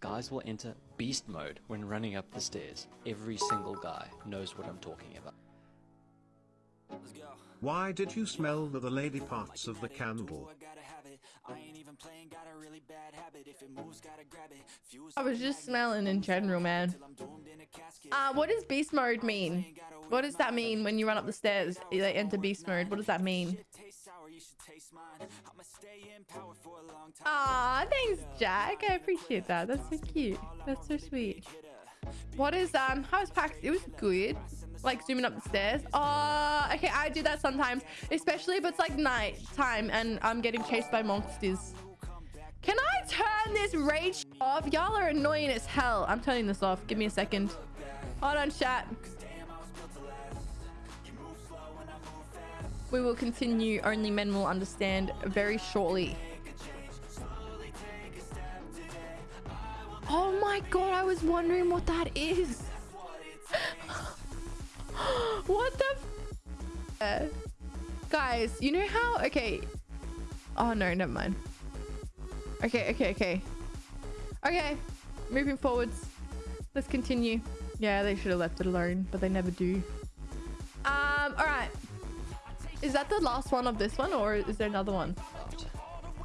guys will enter beast mode when running up the stairs. Every single guy knows what I'm talking about. Why did you smell the, the lady parts of the candle? I was just smelling in general, man. Uh, what does beast mode mean? What does that mean when you run up the stairs? They enter beast mode. What does that mean? Ah, thanks, Jack. I appreciate that. That's so cute. That's so sweet. What is um? How was PAX? It was good. Like zooming up the stairs. Oh, okay. I do that sometimes, especially if it's like night time and I'm getting chased by monsters. Can I turn this rage off? Y'all are annoying as hell. I'm turning this off. Give me a second. Hold on, chat. We will continue. Only men will understand very shortly. Oh my god, I was wondering what that is. what the Guys, you know how... Okay. Oh no, never mind. Okay, okay, okay. Okay, moving forwards. Let's continue. Yeah, they should have left it alone, but they never do. Um, all right. Is that the last one of this one, or is there another one?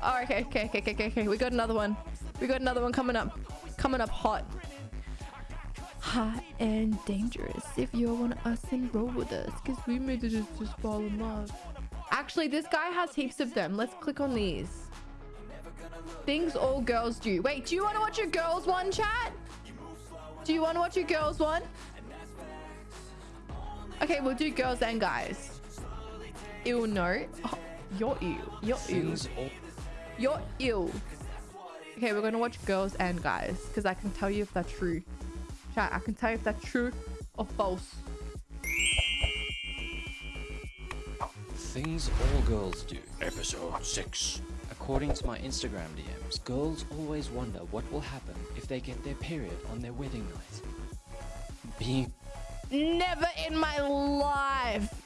Oh, okay, okay, okay, okay, okay. We got another one. We got another one coming up. Coming up hot. Hot and dangerous. If you want us, and roll with us. Because we made it just, just fall in love. Actually, this guy has heaps of them. Let's click on these. Things all girls do. Wait, do you want to watch your girls one, chat? Do you want to watch your girls one? Okay, we'll do girls and guys. Ew, no. Oh, you're ill. You're ill. You're ill. Okay, we're gonna watch girls and guys because I can tell you if they're true. Chat, I can tell you if they're true or false. Things all girls do. Episode 6. According to my Instagram DMs, girls always wonder what will happen if they get their period on their wedding night. Being Never in my life